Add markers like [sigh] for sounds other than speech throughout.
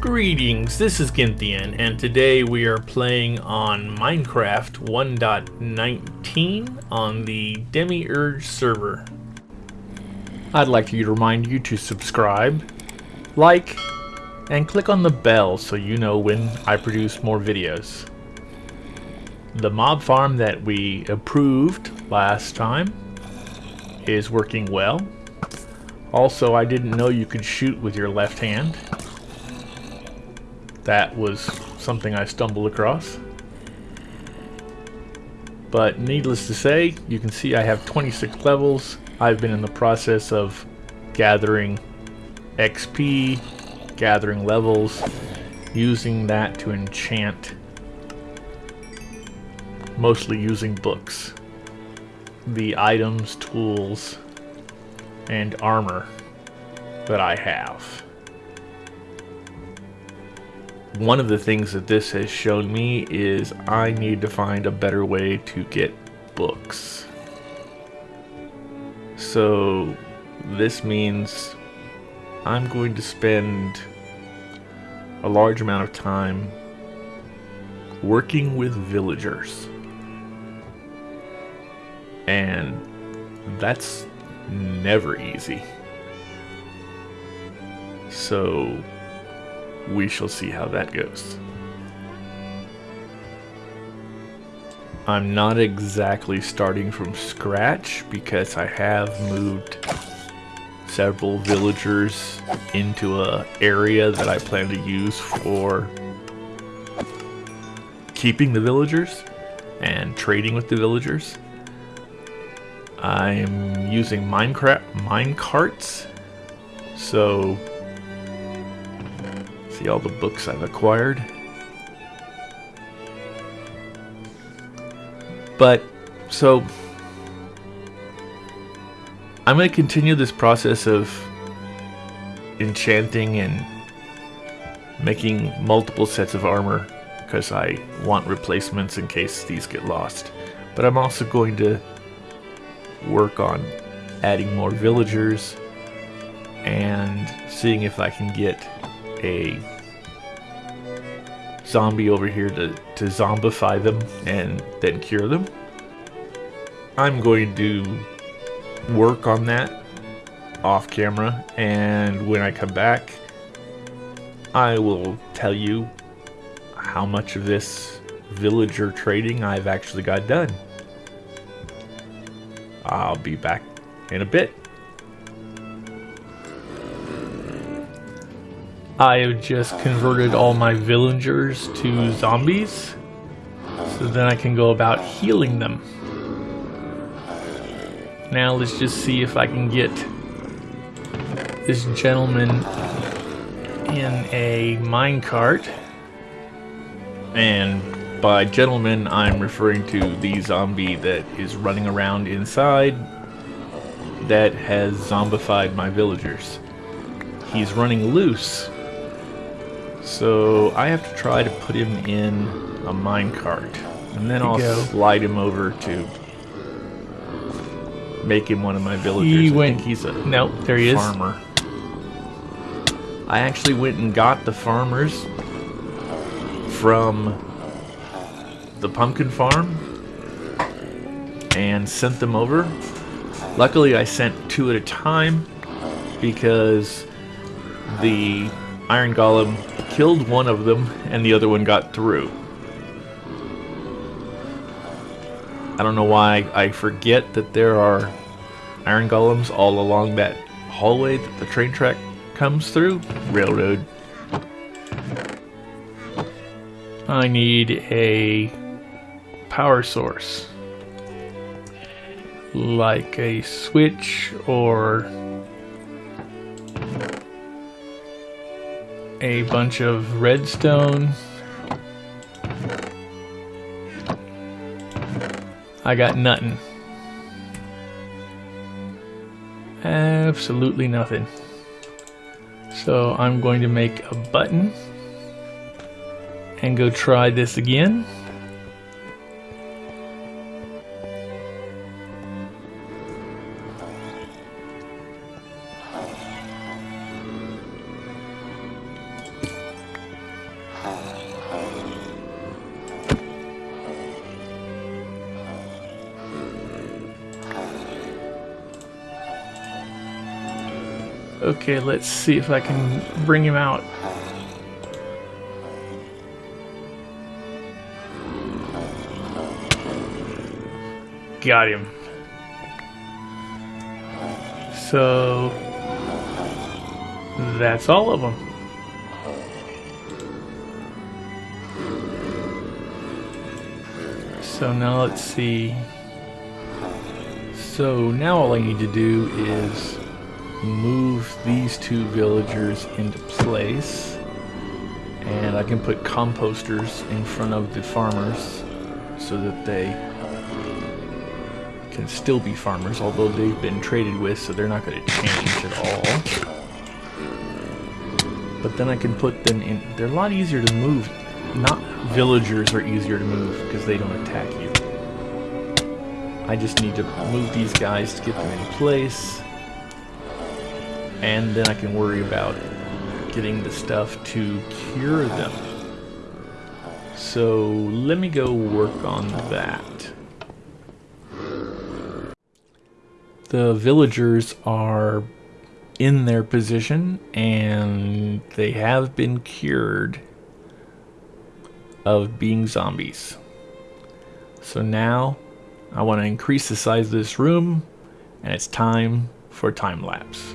Greetings, this is Gynthian, and today we are playing on Minecraft 1.19 on the Demiurge server. I'd like you to remind you to subscribe, like, and click on the bell so you know when I produce more videos. The mob farm that we approved last time is working well. Also, I didn't know you could shoot with your left hand that was something I stumbled across. But needless to say, you can see I have 26 levels. I've been in the process of gathering XP, gathering levels, using that to enchant, mostly using books, the items, tools, and armor that I have one of the things that this has shown me is I need to find a better way to get books. So this means I'm going to spend a large amount of time working with villagers. And that's never easy. So we shall see how that goes. I'm not exactly starting from scratch because I have moved several villagers into a area that I plan to use for keeping the villagers and trading with the villagers. I'm using Minecraft mine carts, so See all the books I've acquired. But, so, I'm going to continue this process of enchanting and making multiple sets of armor because I want replacements in case these get lost. But I'm also going to work on adding more villagers and seeing if I can get a zombie over here to, to zombify them and then cure them. I'm going to work on that off camera and when I come back I will tell you how much of this villager trading I've actually got done. I'll be back in a bit. I have just converted all my villagers to zombies. So then I can go about healing them. Now let's just see if I can get this gentleman in a minecart. And by gentleman, I'm referring to the zombie that is running around inside that has zombified my villagers. He's running loose so I have to try to put him in a minecart. And then I'll go. slide him over to make him one of my villagers. He I went, he's a nope, there he farmer. is. I actually went and got the farmers from the pumpkin farm and sent them over. Luckily I sent two at a time because the Iron Golem killed one of them and the other one got through. I don't know why I forget that there are iron golems all along that hallway that the train track comes through. Railroad. I need a power source. Like a switch or a bunch of redstone. I got nothing. Absolutely nothing. So I'm going to make a button and go try this again. Okay, let's see if I can bring him out. Got him. So that's all of them. So now let's see. So now all I need to do is move these two villagers into place. And I can put composters in front of the farmers so that they can still be farmers, although they've been traded with, so they're not going to change at all. But then I can put them in... They're a lot easier to move. Not villagers are easier to move because they don't attack you. I just need to move these guys to get them in place. And then I can worry about getting the stuff to cure them. So let me go work on that. The villagers are in their position and they have been cured of being zombies. So now I want to increase the size of this room and it's time for time lapse.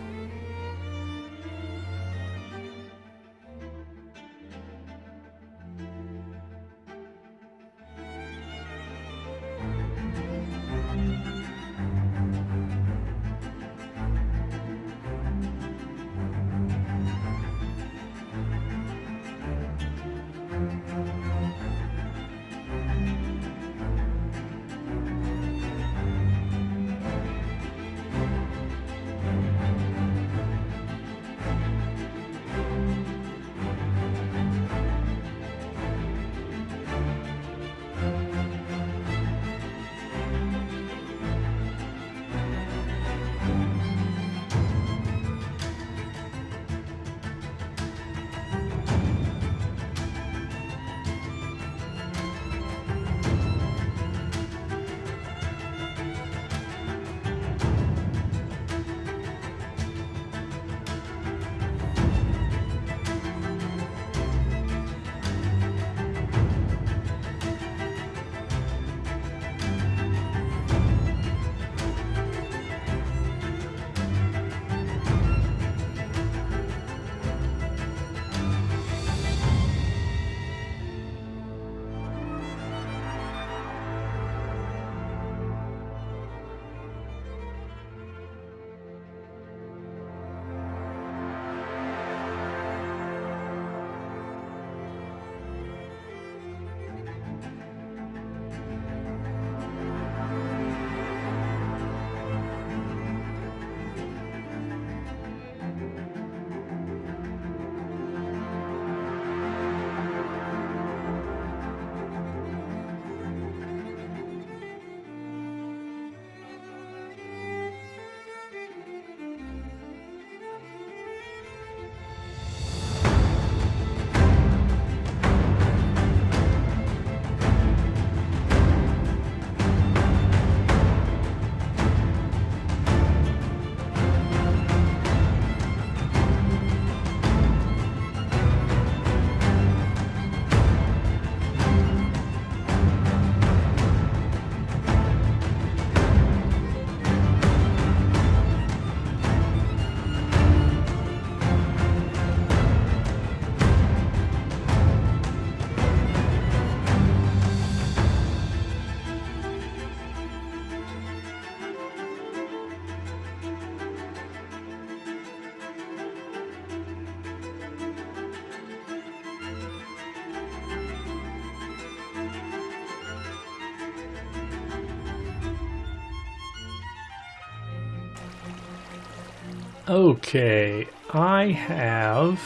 Okay, I have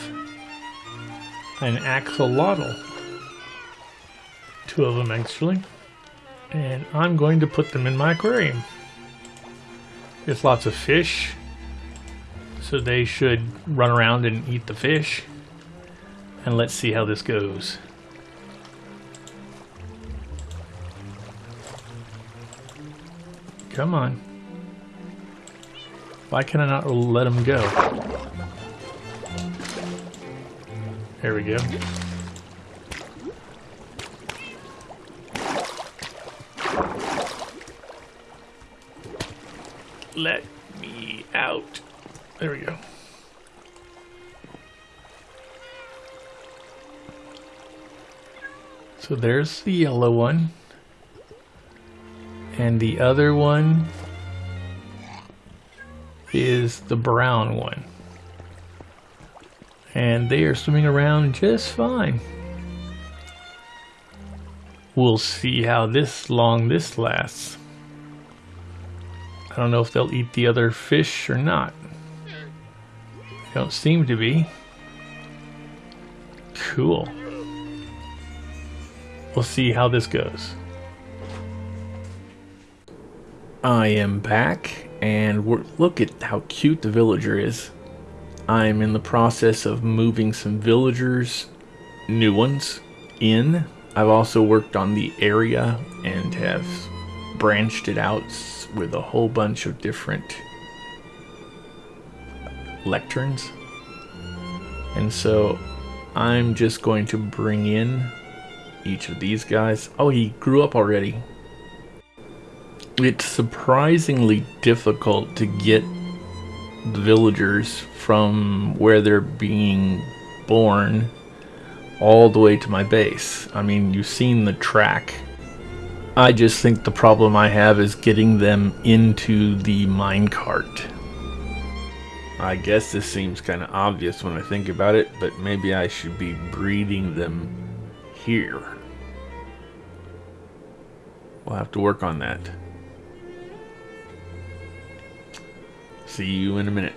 an axolotl. Two of them actually. And I'm going to put them in my aquarium. There's lots of fish, so they should run around and eat the fish. And let's see how this goes. Come on. Why can I not let him go? There we go. Let me out. There we go. So there's the yellow one. And the other one is the brown one. And they are swimming around just fine. We'll see how this long this lasts. I don't know if they'll eat the other fish or not. They don't seem to be. Cool. We'll see how this goes. I am back, and look at how cute the villager is. I'm in the process of moving some villagers, new ones, in. I've also worked on the area and have branched it out with a whole bunch of different lecterns. And so I'm just going to bring in each of these guys. Oh, he grew up already. It's surprisingly difficult to get the villagers from where they're being born all the way to my base. I mean, you've seen the track. I just think the problem I have is getting them into the minecart. I guess this seems kind of obvious when I think about it, but maybe I should be breeding them here. We'll have to work on that. See you in a minute.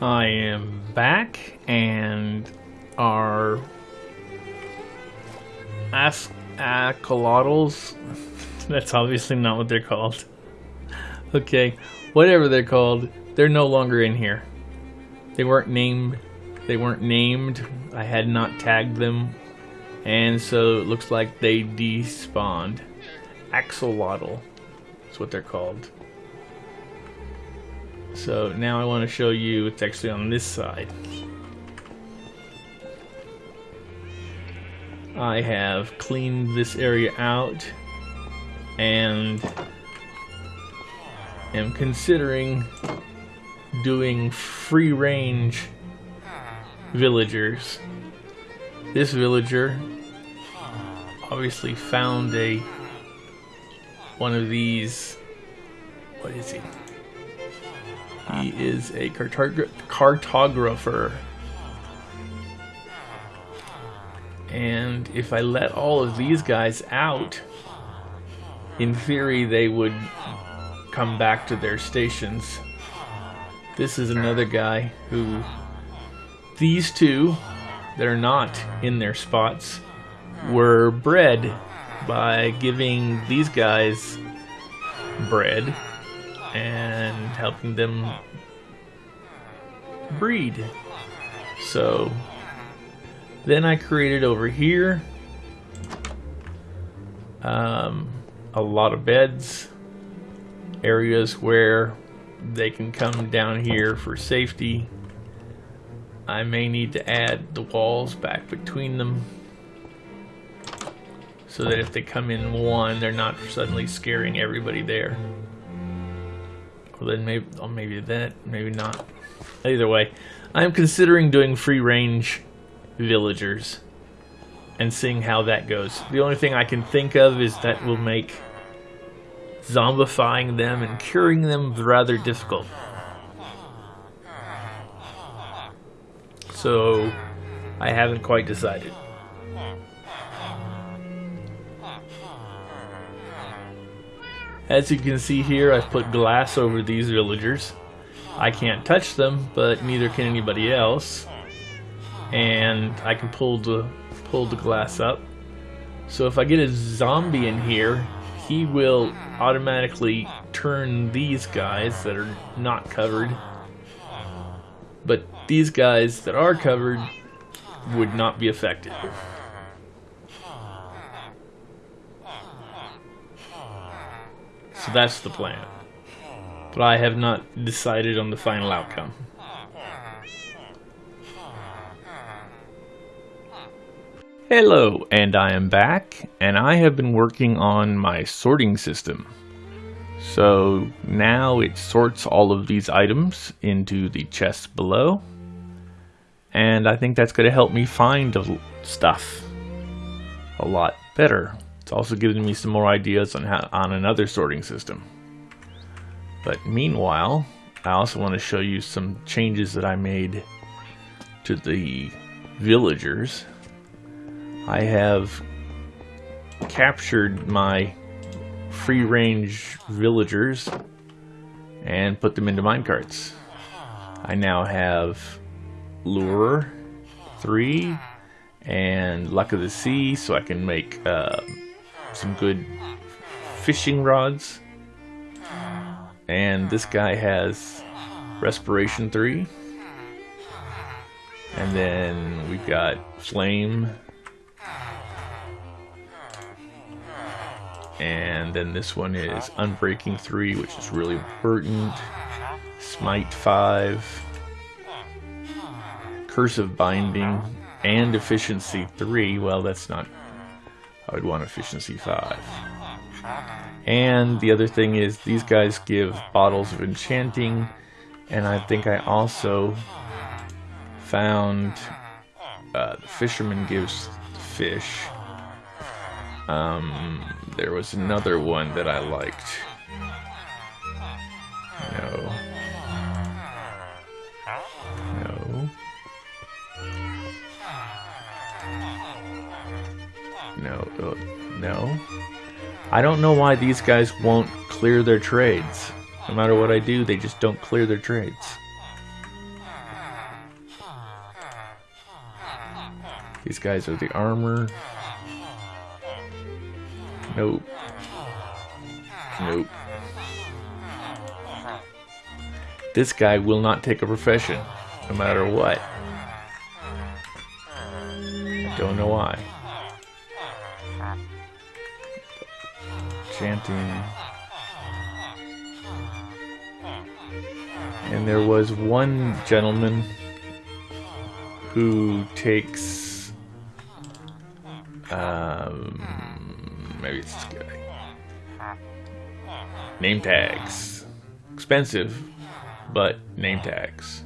I am back and our ask axolotls. [laughs] That's obviously not what they're called. [laughs] Okay, whatever they're called, they're no longer in here. They weren't named. They weren't named. I had not tagged them, and so it looks like they despawned axolotl. That's what they're called. So now I want to show you, it's actually on this side. I have cleaned this area out and am considering doing free range villagers. This villager obviously found a one of these. What is he? He is a cartog cartographer. And if I let all of these guys out, in theory they would come back to their stations. This is another guy who, these two that are not in their spots, were bred by giving these guys bread and helping them breed. So then I created over here um, a lot of beds, areas where they can come down here for safety. I may need to add the walls back between them so that if they come in one, they're not suddenly scaring everybody there. Then maybe, oh, maybe that, maybe not. Either way, I'm considering doing free range villagers and seeing how that goes. The only thing I can think of is that will make zombifying them and curing them rather difficult. So I haven't quite decided. As you can see here, I've put glass over these villagers. I can't touch them, but neither can anybody else. And I can pull the pull the glass up. So if I get a zombie in here, he will automatically turn these guys that are not covered. But these guys that are covered would not be affected. So that's the plan. But I have not decided on the final outcome. Hello, and I am back, and I have been working on my sorting system. So now it sorts all of these items into the chests below, and I think that's going to help me find stuff a lot better. Also giving me some more ideas on how on another sorting system. But meanwhile, I also want to show you some changes that I made to the villagers. I have captured my free-range villagers and put them into minecarts. I now have Lure 3 and Luck of the Sea so I can make uh, some good fishing rods. And this guy has Respiration 3. And then we've got Flame And then this one is Unbreaking 3, which is really important. Smite 5. Curse of Binding. And Efficiency 3. Well, that's not... I would want Efficiency 5. And the other thing is, these guys give Bottles of Enchanting. And I think I also found... Uh, the Fisherman gives fish. Um, there was another one that I liked. Uh, no. I don't know why these guys won't clear their trades. No matter what I do, they just don't clear their trades. These guys are the armor. Nope. Nope. This guy will not take a profession, no matter what. I don't know why. Chanting. And there was one gentleman who takes um, maybe it's this guy. Name tags. Expensive, but name tags.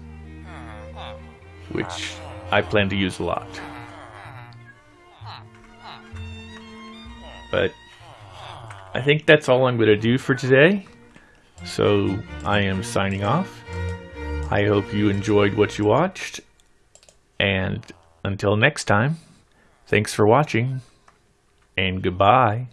Which I plan to use a lot. I think that's all I'm going to do for today. So I am signing off. I hope you enjoyed what you watched. And until next time, thanks for watching and goodbye.